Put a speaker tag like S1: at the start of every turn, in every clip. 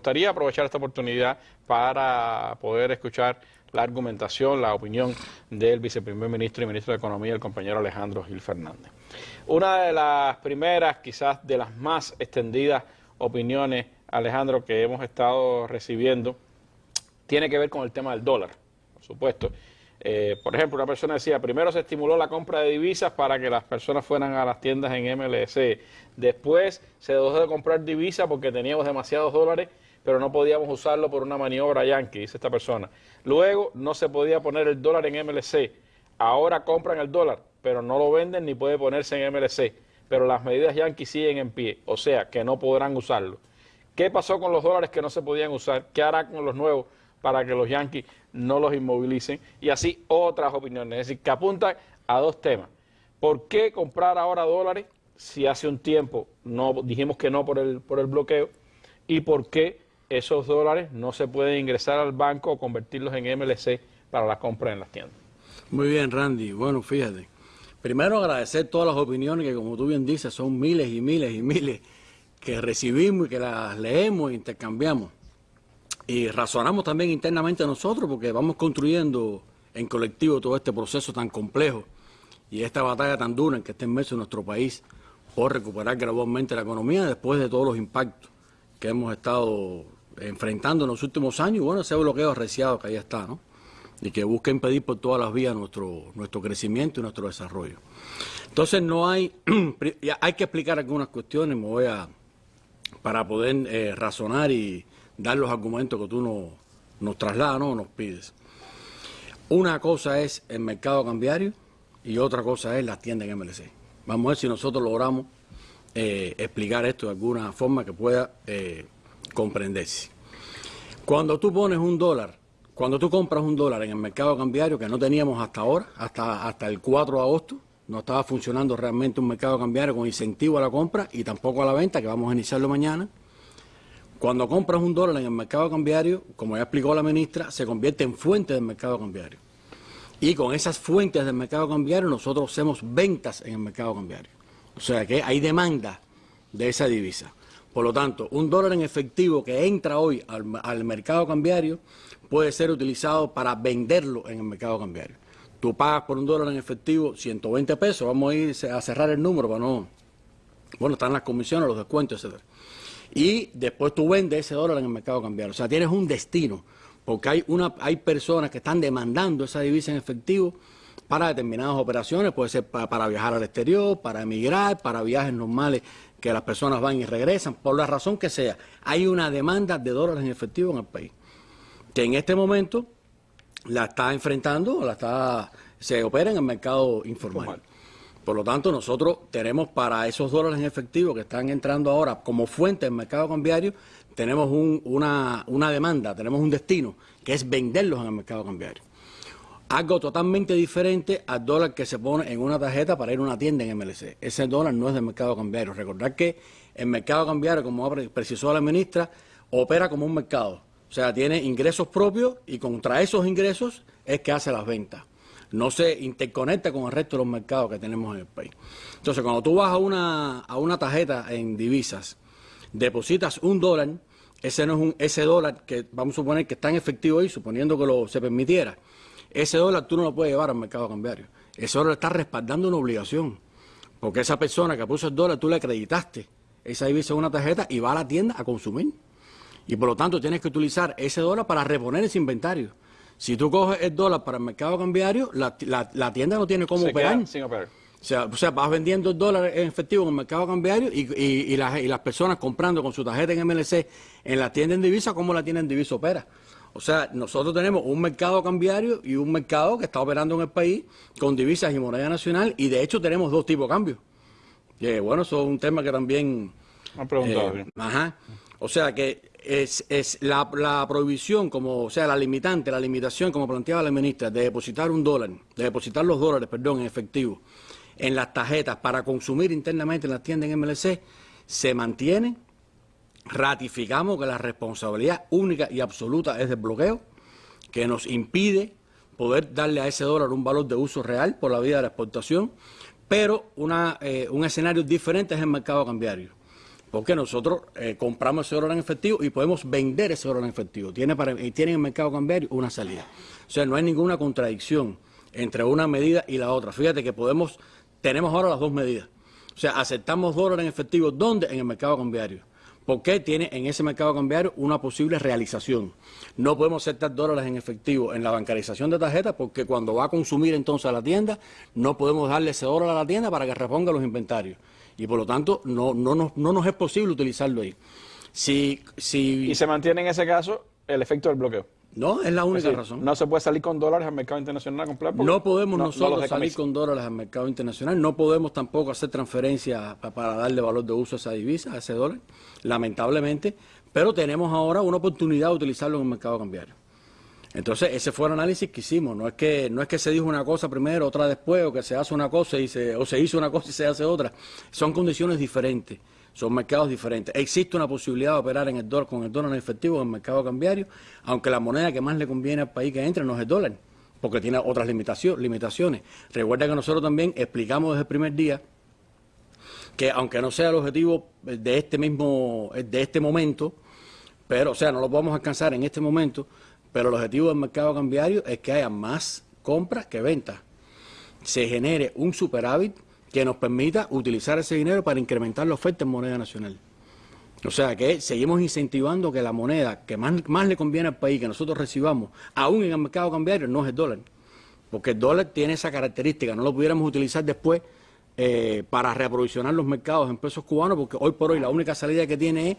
S1: gustaría aprovechar esta oportunidad para poder escuchar la argumentación, la opinión del viceprimer ministro y ministro de Economía, el compañero Alejandro Gil Fernández. Una de las primeras, quizás de las más extendidas opiniones, Alejandro, que hemos estado recibiendo, tiene que ver con el tema del dólar, por supuesto. Eh, por ejemplo, una persona decía, primero se estimuló la compra de divisas para que las personas fueran a las tiendas en MLC. Después se dejó de comprar divisas porque teníamos demasiados dólares, pero no podíamos usarlo por una maniobra yankee, dice esta persona. Luego no se podía poner el dólar en MLC. Ahora compran el dólar, pero no lo venden ni puede ponerse en MLC. Pero las medidas yankee siguen en pie, o sea que no podrán usarlo. ¿Qué pasó con los dólares que no se podían usar? ¿Qué hará con los nuevos para que los yankees no los inmovilicen, y así otras opiniones, es decir, que apuntan a dos temas. ¿Por qué comprar ahora dólares si hace un tiempo no dijimos que no por el, por el bloqueo? ¿Y por qué esos dólares no se pueden ingresar al banco o convertirlos en MLC para la compra en las tiendas?
S2: Muy bien, Randy. Bueno, fíjate. Primero agradecer todas las opiniones que, como tú bien dices, son miles y miles y miles que recibimos y que las leemos e intercambiamos. Y razonamos también internamente nosotros porque vamos construyendo en colectivo todo este proceso tan complejo y esta batalla tan dura en que está inmerso nuestro país por recuperar gradualmente la economía después de todos los impactos que hemos estado enfrentando en los últimos años. Bueno, ese bloqueo arreciado que ahí está, ¿no? Y que busca impedir por todas las vías nuestro, nuestro crecimiento y nuestro desarrollo. Entonces no hay, hay que explicar algunas cuestiones, me voy a, para poder eh, razonar y, dar los argumentos que tú nos, trasladas o nos pides. Una cosa es el mercado cambiario y otra cosa es las tiendas en MLC. Vamos a ver si nosotros logramos eh, explicar esto de alguna forma que pueda eh, comprenderse. Cuando tú pones un dólar, cuando tú compras un dólar en el mercado cambiario, que no teníamos hasta ahora, hasta, hasta el 4 de agosto, no estaba funcionando realmente un mercado cambiario con incentivo a la compra y tampoco a la venta, que vamos a iniciarlo mañana, cuando compras un dólar en el mercado cambiario, como ya explicó la ministra, se convierte en fuente del mercado cambiario. Y con esas fuentes del mercado cambiario nosotros hacemos ventas en el mercado cambiario. O sea que hay demanda de esa divisa. Por lo tanto, un dólar en efectivo que entra hoy al, mercado cambiario puede ser utilizado para venderlo en el mercado cambiario. Tú pagas por un dólar en efectivo 120 pesos, vamos a ir a cerrar el número para no... Bueno, están las comisiones, los descuentos, etcétera y después tú vendes ese dólar en el mercado cambiario. O sea, tienes un destino, porque hay, una, hay personas que están demandando esa divisa en efectivo para determinadas operaciones, puede ser para, viajar al exterior, para emigrar, para viajes normales que las personas van y regresan, por la razón que sea. Hay una demanda de dólares en efectivo en el país, que en este momento la está enfrentando, la está se opera en el mercado informal. Por lo tanto, nosotros tenemos para esos dólares en efectivo que están entrando ahora como fuente del mercado cambiario, tenemos una, una demanda, tenemos un destino, que es venderlos en el mercado cambiario. Algo totalmente diferente al dólar que se pone en una tarjeta para ir a una tienda en MLC. Ese dólar no es del mercado cambiario. Recordar que el mercado cambiario, como precisó la ministra, opera como un mercado. O sea, tiene ingresos propios y contra esos ingresos es que hace las ventas no se interconecta con el resto de los mercados que tenemos en el país. Entonces, cuando tú vas a una, a una tarjeta en divisas, depositas un dólar, ese no es un, ese dólar que vamos a suponer que está en efectivo ahí, suponiendo que lo se permitiera, ese dólar tú no lo puedes llevar al mercado cambiario. Ese dólar está respaldando una obligación. Porque esa persona que puso el dólar, tú le acreditaste esa divisa en una tarjeta y va a la tienda a consumir. Y por lo tanto tienes que utilizar ese dólar para reponer ese inventario. Si tú coges el dólar para el mercado cambiario, la, tienda no tiene cómo operar. O sea, o sea, vas vendiendo el dólar en efectivo en el mercado cambiario y, las, personas comprando con su tarjeta en MLC en la tienda en divisa, ¿cómo la tienda en divisa opera? O sea, nosotros tenemos un mercado cambiario y un mercado que está operando en el país con divisas y moneda nacional y de hecho tenemos dos tipos de cambios. Y, bueno, eso es un tema que también...
S1: Han preguntado.
S2: Eh, ajá. O sea que es, es la, la, prohibición, como, o sea, la limitante, la limitación, como planteaba la ministra, de depositar un dólar, de depositar los dólares, perdón, en efectivo, en las tarjetas para consumir internamente en las tiendas en MLC, se mantiene. Ratificamos que la responsabilidad única y absoluta es del bloqueo, que nos impide poder darle a ese dólar un valor de uso real por la vía de la exportación, pero una, eh, un escenario diferente es el mercado cambiario Porque nosotros eh, compramos ese dólar en efectivo y podemos vender ese dólar en efectivo. Tiene, para, tiene en el mercado cambiario una salida. O sea, no hay ninguna contradicción entre una medida y la otra. Fíjate que podemos, tenemos ahora las dos medidas. O sea, aceptamos dólares en efectivo, ¿dónde? En el mercado cambiario. Porque tiene en ese mercado cambiario una posible realización. No podemos aceptar dólares en efectivo en la bancarización de tarjetas porque cuando va a consumir entonces a la tienda, no podemos darle ese dólar a la tienda para que reponga los inventarios. Y por lo tanto, no, no, nos, no nos es posible utilizarlo ahí. Si, si...
S1: Y se mantiene en ese caso el efecto del bloqueo.
S2: No, es la única razón.
S1: No se puede salir con dólares al mercado internacional a comprar.
S2: No podemos nosotros salir con dólares al mercado internacional. No podemos tampoco hacer transferencias para darle valor de uso a esa divisa, a ese dólar, lamentablemente. Pero tenemos ahora una oportunidad de utilizarlo en el mercado cambiario. Entonces, ese fue el análisis que hicimos. No es que, no es que se dijo una cosa primero, otra después, o que se hace una cosa y se, o se hizo una cosa y se hace otra. Son condiciones diferentes. Son mercados diferentes. Existe una posibilidad de operar en el dólar, con el dólar en efectivo en el mercado cambiario, aunque la moneda que más le conviene al país que entre no es el dólar, porque tiene otras limitaciones. Recuerda que nosotros también explicamos desde el primer día que aunque no sea el objetivo de este mismo, de este momento, pero, o sea, no lo podemos alcanzar en este momento, pero el objetivo del mercado cambiario es que haya más compras que ventas. Se genere un superávit que nos permita utilizar ese dinero para incrementar la oferta en moneda nacional. O sea que seguimos incentivando que la moneda que más, más le conviene al país que nosotros recibamos, aún en el mercado cambiario, no es el dólar. Porque el dólar tiene esa característica, no lo pudiéramos utilizar después eh, para reaprovisionar los mercados en pesos cubanos, porque hoy por hoy la única salida que tiene es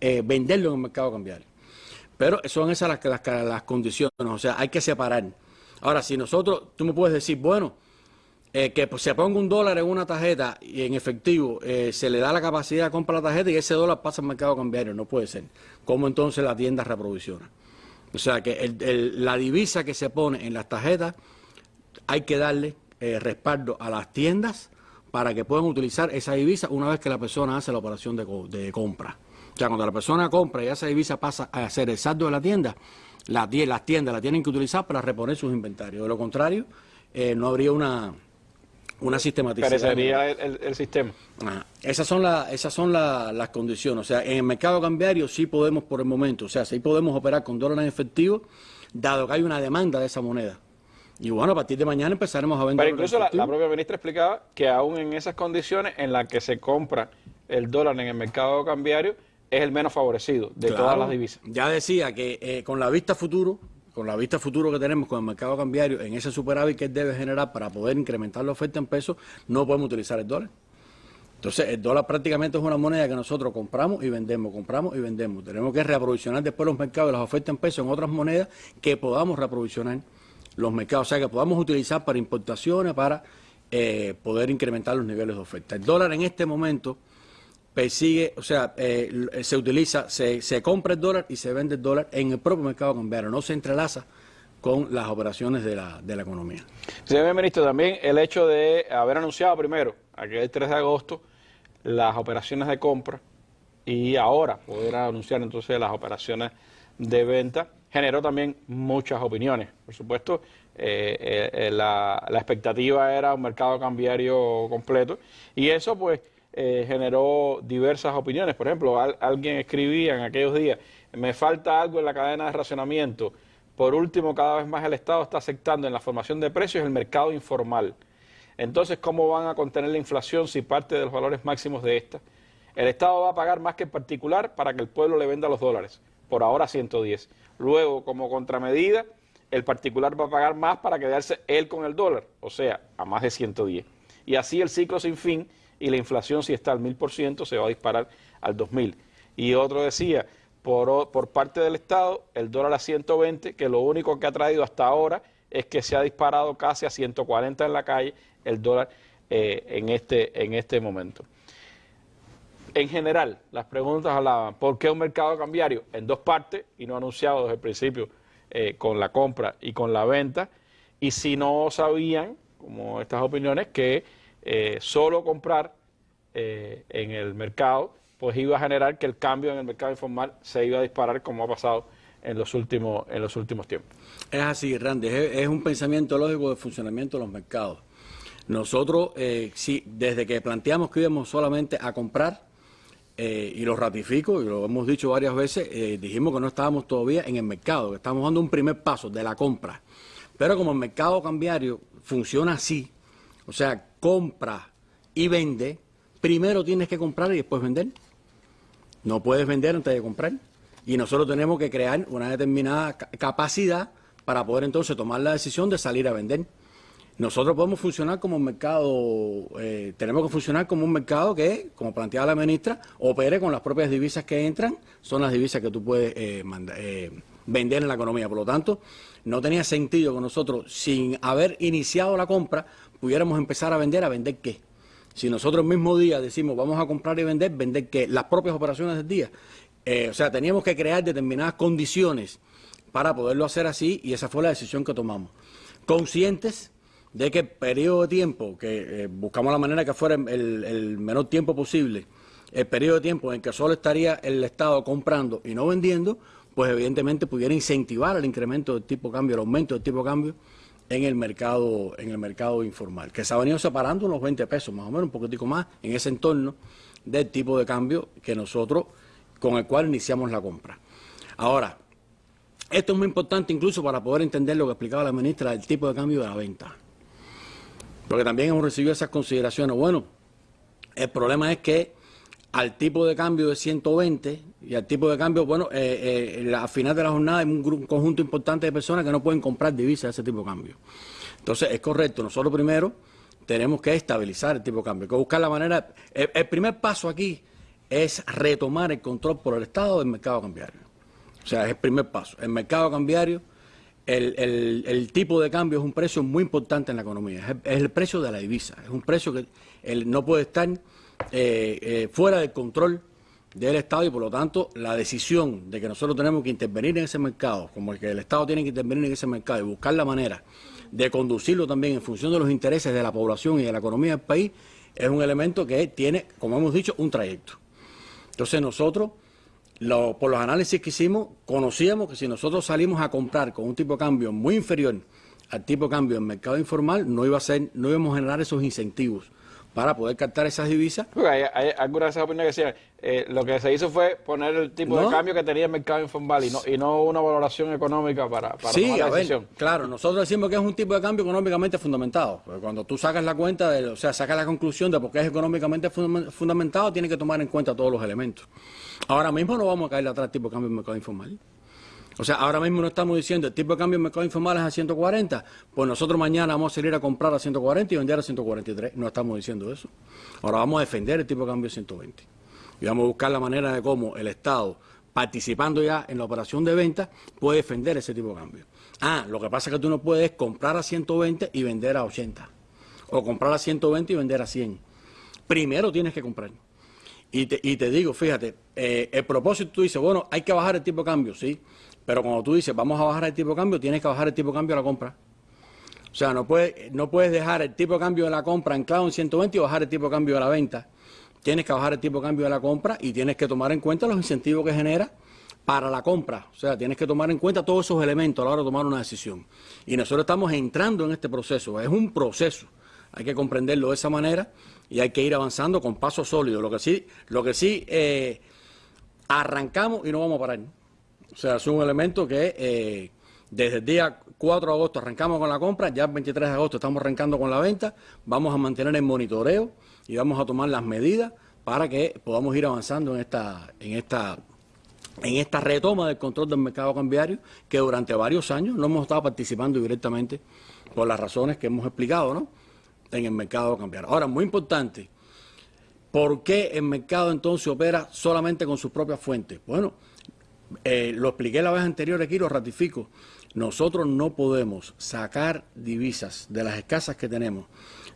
S2: eh, venderlo en el mercado cambiario. Pero son esas las, las, las condiciones, o sea, hay que separar. Ahora, si nosotros, tú me puedes decir, bueno, eh, que se ponga un dólar en una tarjeta y en efectivo eh, se le da la capacidad de comprar la tarjeta y ese dólar pasa al mercado cambiario, no puede ser. ¿Cómo entonces la tienda reprovisiona? O sea que la divisa que se pone en las tarjetas hay que darle eh, respaldo a las tiendas para que puedan utilizar esa divisa una vez que la persona hace la operación de, compra. O sea, cuando la persona compra y esa divisa pasa a ser el saldo de la tienda, las tiendas la tienen que utilizar para reponer sus inventarios. De lo contrario, no habría una, una sistematización.
S1: Parecería el, el, sistema.
S2: Esas son, la, esas son las condiciones. O sea, en el mercado cambiario sí podemos por el momento, o sea, sí podemos operar con dólares en efectivo, dado que hay una demanda de esa moneda. Y bueno, a partir de mañana empezaremos a vender.
S1: Pero incluso la, propia ministra explicaba que aún en esas condiciones en las que se compra el dólar en el mercado cambiario, es el menos favorecido de todas las divisas.
S2: Ya decía que eh, con la vista futuro, con la vista futuro que tenemos con el mercado cambiario, en ese superávit que debe generar para poder incrementar la oferta en pesos, no podemos utilizar el dólar. Entonces, el dólar prácticamente es una moneda que nosotros compramos y vendemos, compramos y vendemos. Tenemos que reaprovisionar después los mercados de las ofertas en pesos en otras monedas que podamos reaprovisionar los mercados, o sea, que podamos utilizar para importaciones, para eh, poder incrementar los niveles de oferta. El dólar en este momento persigue, o sea, eh, se utiliza, se, se, compra el dólar y se vende el dólar en el propio mercado cambiario, no se entrelaza con las operaciones de la, de la economía.
S1: Señor ministro, también el hecho de haber anunciado primero, aquel 3 de agosto, las operaciones de compra y ahora poder anunciar entonces las operaciones de venta, generó también muchas opiniones. Por supuesto, eh, eh, la, la expectativa era un mercado cambiario completo y eso pues eh, generó diversas opiniones. Por ejemplo, alguien escribía en aquellos días, me falta algo en la cadena de racionamiento. Por último, cada vez más el Estado está aceptando en la formación de precios el mercado informal. Entonces, ¿cómo van a contener la inflación si parte de los valores máximos de esta? El Estado va a pagar más que el particular para que el pueblo le venda los dólares, por ahora 110. Luego, como contramedida, el particular va a pagar más para quedarse él con el dólar, o sea, a más de 110. Y así el ciclo sin fin y la inflación si está al 1000% se va a disparar al 2000. Y otro decía, por, por parte del Estado, el dólar a 120, que lo único que ha traído hasta ahora es que se ha disparado casi a 140 en la calle el dólar eh, en, este, en este momento. En general, las preguntas hablaban, ¿por qué un mercado cambiario? En dos partes, y no anunciado desde el principio, eh, con la compra y con la venta, y si no sabían, como estas opiniones, que eh, solo comprar eh, en el mercado, pues iba a generar que el cambio en el mercado informal se iba a disparar como ha pasado en los últimos, en los últimos tiempos.
S2: Es así, Randy, es, un pensamiento lógico de funcionamiento de los mercados. Nosotros, eh, sí, desde que planteamos que íbamos solamente a comprar, y lo ratifico, y lo hemos dicho varias veces, dijimos que no estábamos todavía en el mercado, que estábamos dando un primer paso de la compra. Pero como el mercado cambiario funciona así, o sea, compra y vende, primero tienes que comprar y después vender. No puedes vender antes de comprar. Y nosotros tenemos que crear una determinada capacidad para poder entonces tomar la decisión de salir a vender. Nosotros podemos funcionar como un mercado, eh, tenemos que funcionar como un mercado que, como planteaba la ministra, opere con las propias divisas que entran, son las divisas que tú puedes eh, eh, vender en la economía. Por lo tanto, no tenía sentido que nosotros, sin haber iniciado la compra, pudiéramos empezar a vender, ¿a vender qué? Si nosotros el mismo día decimos vamos a comprar y vender, ¿vender qué? Las propias operaciones del día. o sea, teníamos que crear determinadas condiciones para poderlo hacer así y esa fue la decisión que tomamos. Conscientes de que el periodo de tiempo, que eh, buscamos la manera que fuera el, menor tiempo posible, el periodo de tiempo en que solo estaría el Estado comprando y no vendiendo, pues evidentemente pudiera incentivar el incremento del tipo de cambio, el aumento del tipo de cambio en el mercado, en el mercado informal, que se ha venido separando unos 20 pesos más o menos, un poquitico más, en ese entorno del tipo de cambio que nosotros, con el cual iniciamos la compra. Ahora, esto es muy importante incluso para poder entender lo que explicaba la ministra del tipo de cambio de la venta. Porque también hemos recibido esas consideraciones. Bueno, el problema es que al tipo de cambio de 120 y al tipo de cambio, bueno, eh, eh, al final de la jornada hay un, conjunto importante de personas que no pueden comprar divisas de ese tipo de cambio. Entonces, es correcto, nosotros primero tenemos que estabilizar el tipo de cambio, que buscar la manera... el primer paso aquí es retomar el control por el Estado del mercado cambiario. O sea, es el primer paso. El mercado cambiario el, tipo de cambio es un precio muy importante en la economía, es el, precio de la divisa, es un precio que no puede estar eh, eh, fuera del control del Estado y por lo tanto la decisión de que nosotros tenemos que intervenir en ese mercado, como el que el Estado tiene que intervenir en ese mercado y buscar la manera de conducirlo también en función de los intereses de la población y de la economía del país, es un elemento que tiene, como hemos dicho, un trayecto. Entonces nosotros por los análisis que hicimos, conocíamos que si nosotros salimos a comprar con un tipo de cambio muy inferior al tipo de cambio en mercado informal, no iba a ser, no íbamos a generar esos incentivos para poder captar esas divisas.
S1: hay, hay, algunas de esas opiniones que decían, eh, lo que se hizo fue poner el tipo de cambio que tenía el mercado informal y no, y no una valoración económica para, para
S2: sí, tomar la claro, nosotros decimos que es un tipo de cambio económicamente fundamentado. Porque cuando tú sacas la cuenta, de, o sea, sacas la conclusión de por qué es económicamente fundamentado, tienes que tomar en cuenta todos los elementos. Ahora mismo no vamos a caer atrás tipo de cambio en mercado informal. O sea, ahora mismo no estamos diciendo el tipo de cambio en mercado informal es a 140, pues nosotros mañana vamos a salir a comprar a 140 y vender a 143. No estamos diciendo eso. Ahora vamos a defender el tipo de cambio a 120. Y vamos a buscar la manera de cómo el Estado, participando ya en la operación de venta, puede defender ese tipo de cambio. Ah, lo que pasa es que tú no puedes comprar a 120 y vender a 80. O comprar a 120 y vender a 100. Primero tienes que comprar. Y te, y te digo, fíjate, eh, el propósito tú dices, bueno, hay que bajar el tipo de cambio, sí. Pero cuando tú dices, vamos a bajar el tipo de cambio, tienes que bajar el tipo de cambio a la compra. O sea, no puedes, no puedes dejar el tipo de cambio de la compra anclado en 120 y bajar el tipo de cambio de la venta. Tienes que bajar el tipo de cambio de la compra y tienes que tomar en cuenta los incentivos que genera para la compra. O sea, tienes que tomar en cuenta todos esos elementos a la hora de tomar una decisión. Y nosotros estamos entrando en este proceso. Es un proceso. Hay que comprenderlo de esa manera y hay que ir avanzando con pasos sólidos. Lo que sí, lo que sí eh, arrancamos y no vamos a parar. O sea, es un elemento que eh, desde el día 4 de agosto arrancamos con la compra, ya el 23 de agosto estamos arrancando con la venta, vamos a mantener el monitoreo y vamos a tomar las medidas para que podamos ir avanzando en esta, en esta, en esta retoma del control del mercado cambiario que durante varios años no hemos estado participando directamente por las razones que hemos explicado ¿no? En el mercado cambiario. Ahora, muy importante, ¿por qué el mercado entonces opera solamente con sus propias fuentes? Bueno, eh, lo expliqué la vez anterior aquí, lo ratifico. Nosotros no podemos sacar divisas de las escasas que tenemos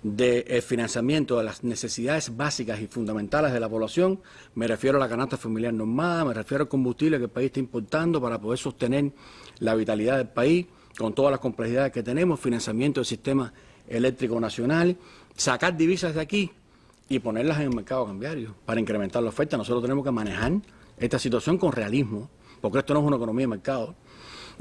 S2: del de financiamiento de las necesidades básicas y fundamentales de la población, me refiero a la canasta familiar normada, me refiero al combustible que el país está importando para poder sostener la vitalidad del país con todas las complejidades que tenemos, financiamiento del sistema eléctrico nacional, sacar divisas de aquí y ponerlas en el mercado cambiario para incrementar la oferta. Nosotros tenemos que manejar esta situación con realismo, porque esto no es una economía de mercado.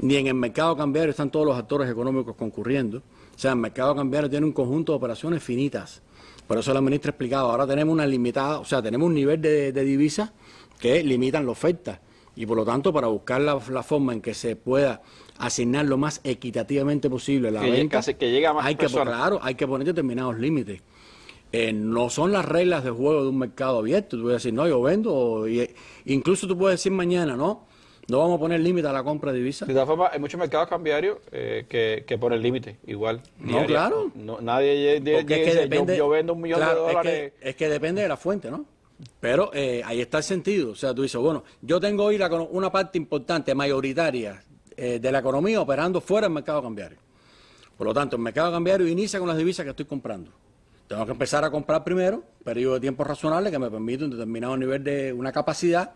S2: ni en el mercado cambiario están todos los actores económicos concurriendo. O sea, el mercado cambiario tiene un conjunto de operaciones finitas. Por eso la ministra ha explicado, ahora tenemos una limitada, o sea, tenemos un nivel de, divisas que limitan la oferta. Y por lo tanto, para buscar la, forma en que se pueda asignar lo más equitativamente posible la venta,
S1: que llega más
S2: hay que, claro, hay que poner determinados límites. Eh, no son las reglas de juego de un mercado abierto. Tú puedes decir, no, yo vendo, incluso tú puedes decir mañana, no, no vamos a poner límite a la compra de divisas.
S1: De todas formas, hay muchos mercados cambiarios eh, que, que ponen límite, igual.
S2: No, claro.
S1: nadie dice, yo, vendo un millón de dólares.
S2: Es que, depende de la fuente, ¿no? Pero eh, ahí está el sentido. O sea, tú dices, bueno, yo tengo hoy una parte importante, mayoritaria, eh, de la economía operando fuera del mercado cambiario. Por lo tanto, el mercado cambiario inicia con las divisas que estoy comprando. Tengo que empezar a comprar primero, periodo de tiempo razonable que me permite un determinado nivel de una capacidad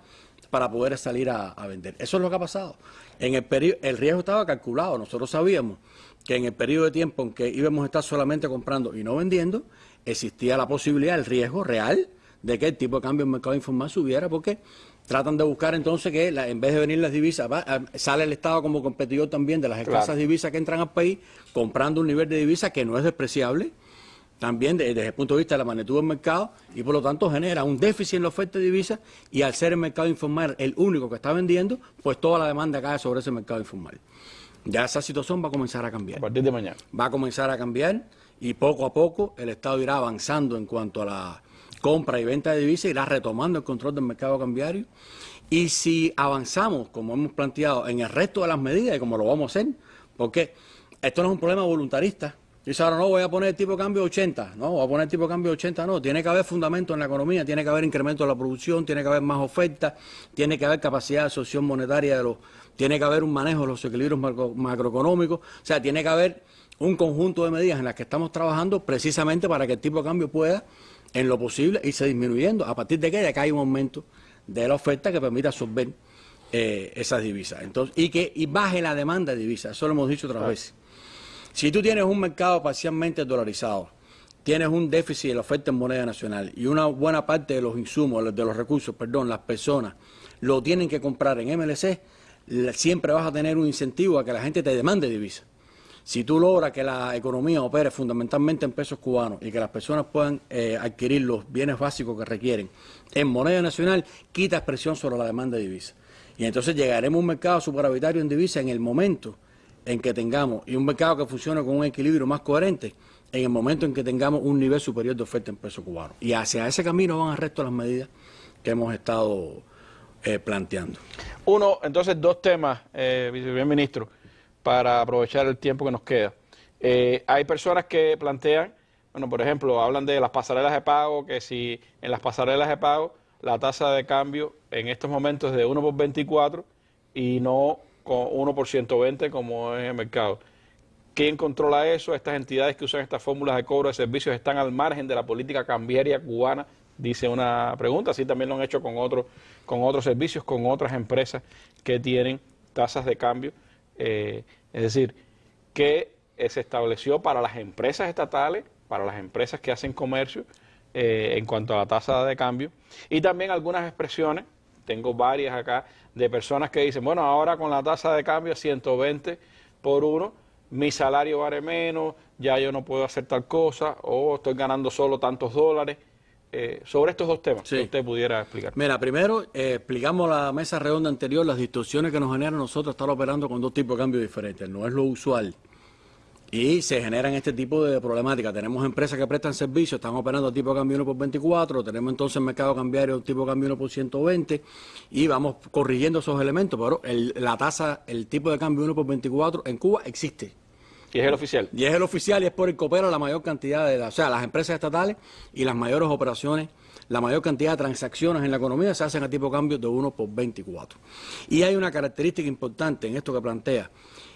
S2: para poder salir a, vender. Eso es lo que ha pasado. En el, periodo, el riesgo estaba calculado. Nosotros sabíamos que en el periodo de tiempo en que íbamos a estar solamente comprando y no vendiendo, existía la posibilidad, el riesgo real, de que el tipo de cambio en el mercado informal subiera, porque tratan de buscar entonces que en vez de venir las divisas, sale el Estado como competidor también de las escasas divisas que entran al país, comprando un nivel de divisas que no es despreciable, también desde, el punto de vista de la magnitud del mercado y por lo tanto genera un déficit en la oferta de divisas y al ser el mercado informal el único que está vendiendo, pues toda la demanda cae sobre ese mercado informal. Ya esa situación va a comenzar a cambiar.
S1: A partir de mañana.
S2: Va a comenzar a cambiar y poco a poco el Estado irá avanzando en cuanto a la compra y venta de divisas, irá retomando el control del mercado cambiario. Y si avanzamos, como hemos planteado, en el resto de las medidas y como lo vamos a hacer, porque esto no es un problema voluntarista, Dice ahora no, voy a poner el tipo de cambio 80. No, voy a poner el tipo de cambio 80. No, tiene que haber fundamento en la economía, tiene que haber incremento de la producción, tiene que haber más oferta, tiene que haber capacidad de absorción monetaria, de los, tiene que haber un manejo de los equilibrios macroeconómicos. O sea, tiene que haber un conjunto de medidas en las que estamos trabajando precisamente para que el tipo de cambio pueda, en lo posible, irse disminuyendo. A partir de que, de que hay un aumento de la oferta que permita absorber eh, esas divisas. Entonces, y que y baje la demanda de divisas. Eso lo hemos dicho otras veces. Si tú tienes un mercado parcialmente dolarizado, tienes un déficit de la oferta en moneda nacional y una buena parte de los insumos, de los recursos, perdón, las personas lo tienen que comprar en MLC, siempre vas a tener un incentivo a que la gente te demande divisas. Si tú logras que la economía opere fundamentalmente en pesos cubanos y que las personas puedan eh, adquirir los bienes básicos que requieren en moneda nacional, quita presión sobre la demanda de divisas. Y entonces llegaremos a un mercado superavitario en divisas en el momento en que tengamos, y un mercado que funcione con un equilibrio más coherente, en el momento en que tengamos un nivel superior de oferta en peso cubano. Y hacia ese camino van el resto de las medidas que hemos estado eh, planteando.
S1: Uno, entonces, dos temas, eh, viceministro, para aprovechar el tiempo que nos queda. Eh, hay personas que plantean, bueno, por ejemplo, hablan de las pasarelas de pago, que si en las pasarelas de pago la tasa de cambio en estos momentos es de 1 por 24 y no con 1 por 120 como es el mercado. ¿Quién controla eso? Estas entidades que usan estas fórmulas de cobro de servicios están al margen de la política cambiaria cubana, dice una pregunta. Así también lo han hecho con, otros con otros servicios, con otras empresas que tienen tasas de cambio. Eh, es decir, que se estableció para las empresas estatales, para las empresas que hacen comercio, eh, en cuanto a la tasa de cambio. Y también algunas expresiones, tengo varias acá, de personas que dicen, bueno, ahora con la tasa de cambio 120 por uno, mi salario vale menos, ya yo no puedo hacer tal cosa, o estoy ganando solo tantos dólares. Eh, sobre estos dos temas, si usted pudiera explicar.
S2: Mira, primero, eh, explicamos la mesa redonda anterior, las distorsiones que nos generan nosotros estar operando con dos tipos de cambio diferentes. No es lo usual y se generan este tipo de problemáticas. Tenemos empresas que prestan servicios, están operando tipo de cambio 1 por 24, tenemos entonces mercado cambiario tipo de cambio 1 por 120 y vamos corrigiendo esos elementos, pero la tasa, el tipo de cambio 1 por 24 en Cuba existe.
S1: Y es el oficial.
S2: Y es el oficial y es por el que opera la mayor cantidad de, o sea, las empresas estatales y las mayores operaciones, la mayor cantidad de transacciones en la economía se hacen a tipo de cambio de 1 por 24. Y hay una característica importante en esto que plantea,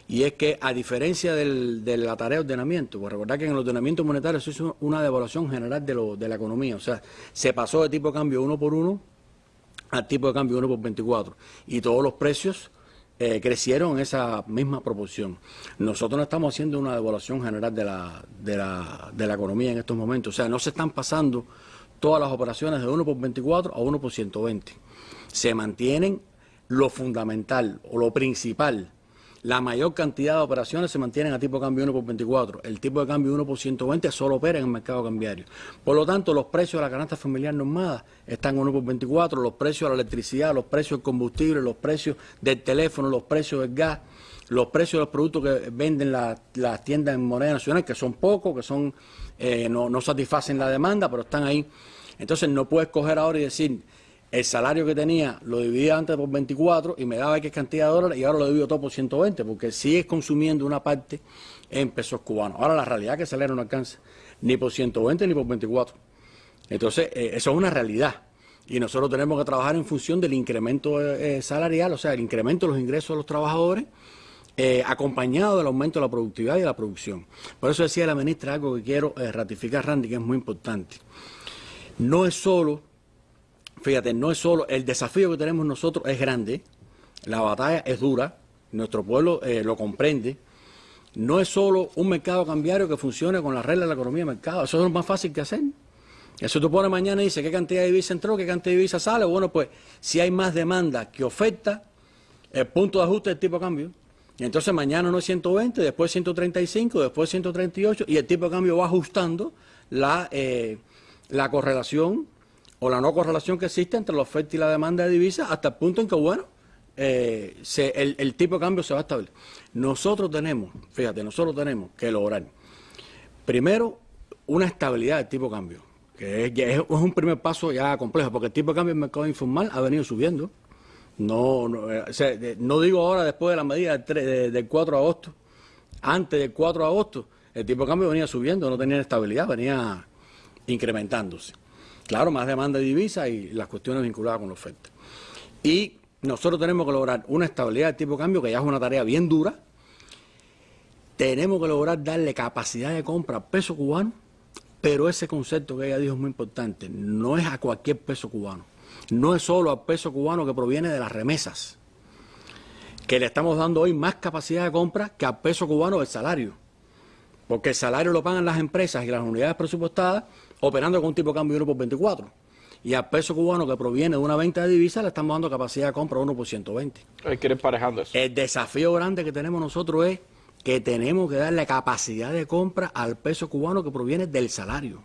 S2: y es que a diferencia de la tarea de ordenamiento, pues recordar que en el ordenamiento monetario se hizo una devaluación general de, lo, de la economía, o sea, se pasó de tipo de cambio uno por uno al tipo de cambio uno por 24 y todos los precios eh, crecieron en esa misma proporción. Nosotros no estamos haciendo una devaluación general de la, de, la, de la economía en estos momentos, o sea, no se están pasando todas las operaciones de 1 por 24 a 1 por 120. Se mantienen lo fundamental o lo principal la mayor cantidad de operaciones se mantienen a tipo de cambio 1 por 24. El tipo de cambio 1 por 120 solo opera en el mercado cambiario. Por lo tanto, los precios de la canasta familiar normada están 1 por 24, los precios de la electricidad, los precios del combustible, los precios del teléfono, los precios del gas, los precios de los productos que venden las tiendas en moneda nacional, que son pocos, que son eh, no, no satisfacen la demanda, pero están ahí. Entonces no puedes coger ahora y decir el salario que tenía lo dividía antes por 24 y me daba X cantidad de dólares y ahora lo divido todo por 120 porque sigues consumiendo una parte en pesos cubanos. Ahora la realidad es que el salario no alcanza ni por 120 ni por 24. Entonces, eh, eso es una realidad. Y nosotros tenemos que trabajar en función del incremento eh, salarial, o sea, el incremento de los ingresos de los trabajadores, eh, acompañado del aumento de la productividad y de la producción. Por eso decía la ministra algo que quiero ratificar, Randy, que es muy importante. No es solo fíjate, no es solo, el desafío que tenemos nosotros es grande, la batalla es dura, nuestro pueblo eh, lo comprende, no es solo un mercado cambiario que funcione con las reglas de la economía de mercado, eso es lo más fácil que hacer. Eso tú pones mañana y dices qué cantidad de divisa entró, qué cantidad de divisa sale. Bueno, pues si hay más demanda que oferta, el punto de ajuste del tipo de cambio. Entonces mañana no es 120, después 135, después 138 y el tipo de cambio va ajustando la, eh, la correlación o la no correlación que existe entre la oferta y la demanda de divisas hasta el punto en que, bueno, eh, el, tipo de cambio se va a establecer. Nosotros tenemos, fíjate, nosotros tenemos que lograr, primero, una estabilidad del tipo de cambio, que es, un primer paso ya complejo, porque el tipo de cambio del mercado informal ha venido subiendo. No, no, eh, no digo ahora después de la medida del, del 4 de agosto, antes del 4 de agosto, el tipo de cambio venía subiendo, no tenía estabilidad, venía incrementándose. Claro, más demanda de divisas y las cuestiones vinculadas con la oferta. Y nosotros tenemos que lograr una estabilidad de tipo de cambio, que ya es una tarea bien dura. Tenemos que lograr darle capacidad de compra al peso cubano, pero ese concepto que ella dijo es muy importante. No es a cualquier peso cubano. No es solo al peso cubano que proviene de las remesas, que le estamos dando hoy más capacidad de compra que al peso cubano del salario. Porque el salario lo pagan las empresas y las unidades presupuestadas operando con un tipo de cambio 1 por 24. Y al peso cubano que proviene de una venta de divisas le estamos dando capacidad de compra 1 por 120.
S1: Hay que ir emparejando eso.
S2: El desafío grande que tenemos nosotros es que tenemos que darle capacidad de compra al peso cubano que proviene del salario.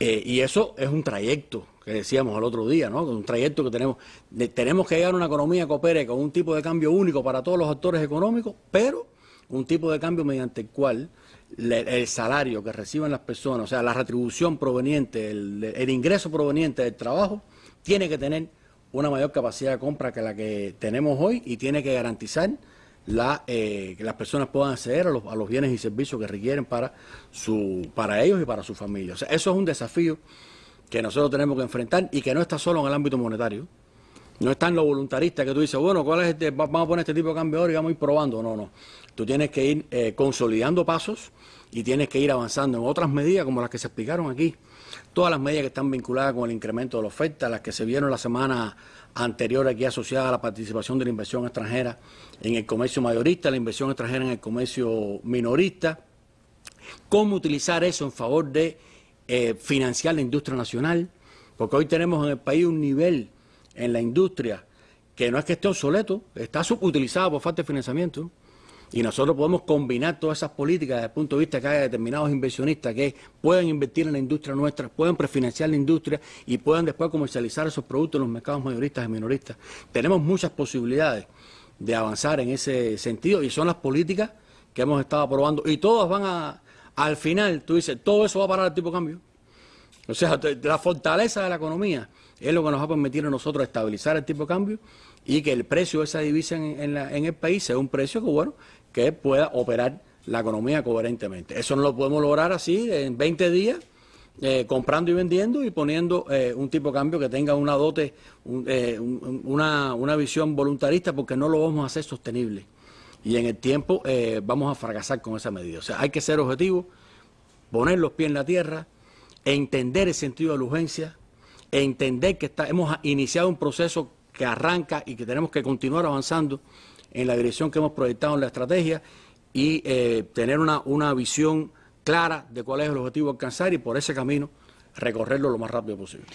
S2: Eh, y eso es un trayecto que decíamos el otro día, ¿no? Un trayecto que tenemos. tenemos que llegar a una economía que opere con un tipo de cambio único para todos los actores económicos, pero un tipo de cambio mediante el cual el salario que reciben las personas, o sea, la retribución proveniente, el, ingreso proveniente del trabajo, tiene que tener una mayor capacidad de compra que la que tenemos hoy y tiene que garantizar la, eh, que las personas puedan acceder a los, bienes y servicios que requieren para, su, para ellos y para su familia. O sea, eso es un desafío que nosotros tenemos que enfrentar y que no está solo en el ámbito monetario. No está en lo voluntarista que tú dices, bueno, ¿cuál es este? vamos a poner este tipo de cambio ahora y vamos a ir probando. No, no. Tú tienes que ir eh, consolidando pasos y tienes que ir avanzando en otras medidas como las que se explicaron aquí. Todas las medidas que están vinculadas con el incremento de la oferta, las que se vieron la semana anterior aquí asociadas a la participación de la inversión extranjera en el comercio mayorista, la inversión extranjera en el comercio minorista. Cómo utilizar eso en favor de eh, financiar la industria nacional, porque hoy tenemos en el país un nivel en la industria que no es que esté obsoleto, está subutilizado por falta de financiamiento. Y nosotros podemos combinar todas esas políticas desde el punto de vista que haya determinados inversionistas que puedan invertir en la industria nuestra, puedan prefinanciar la industria y puedan después comercializar esos productos en los mercados mayoristas y minoristas. Tenemos muchas posibilidades de avanzar en ese sentido y son las políticas que hemos estado aprobando y todas van a, al final, tú dices, todo eso va a parar el tipo de cambio. O sea, la fortaleza de la economía es lo que nos va a permitir a nosotros estabilizar el tipo de cambio y que el precio de esa divisa en, el país sea un precio que, bueno, que pueda operar la economía coherentemente. Eso no lo podemos lograr así en 20 días, eh, comprando y vendiendo y poniendo eh, un tipo de cambio que tenga una dote, eh, una, una, visión voluntarista, porque no lo vamos a hacer sostenible. Y en el tiempo vamos a fracasar con esa medida. O sea, hay que ser objetivos, poner los pies en la tierra, entender el sentido de la urgencia, entender que hemos iniciado un proceso que arranca y que tenemos que continuar avanzando en la dirección que hemos proyectado en la estrategia y eh, tener una, una visión clara de cuál es el objetivo a alcanzar y por ese camino recorrerlo lo más rápido posible.